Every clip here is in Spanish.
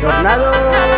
Tornado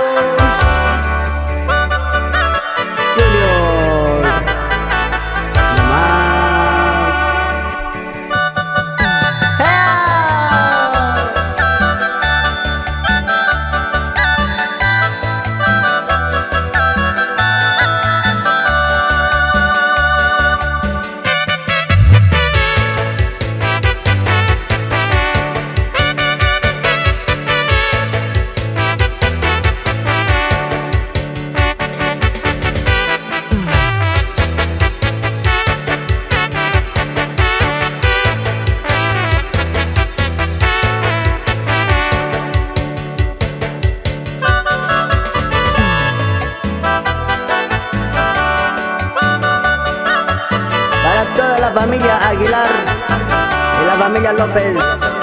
familia Aguilar y la familia López.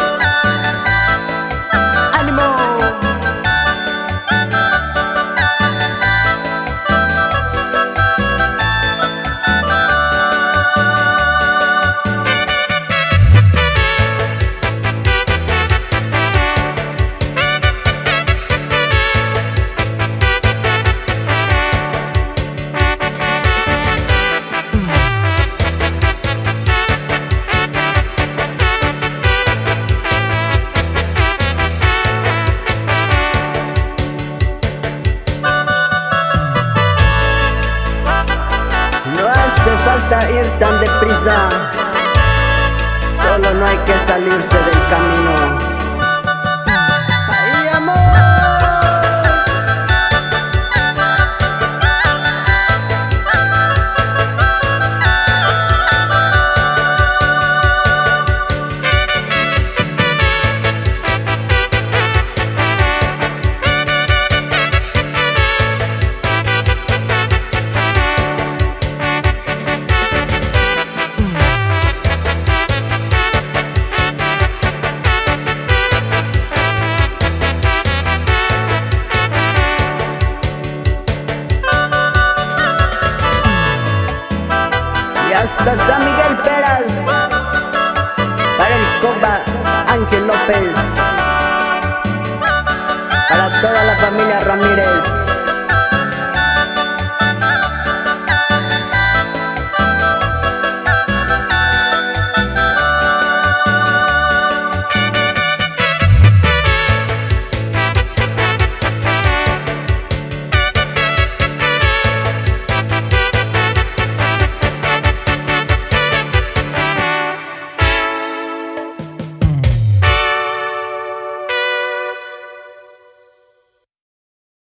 Hace falta ir tan deprisa, solo no hay que salirse del camino. Hasta San Miguel Peras. Para el compa Ángel López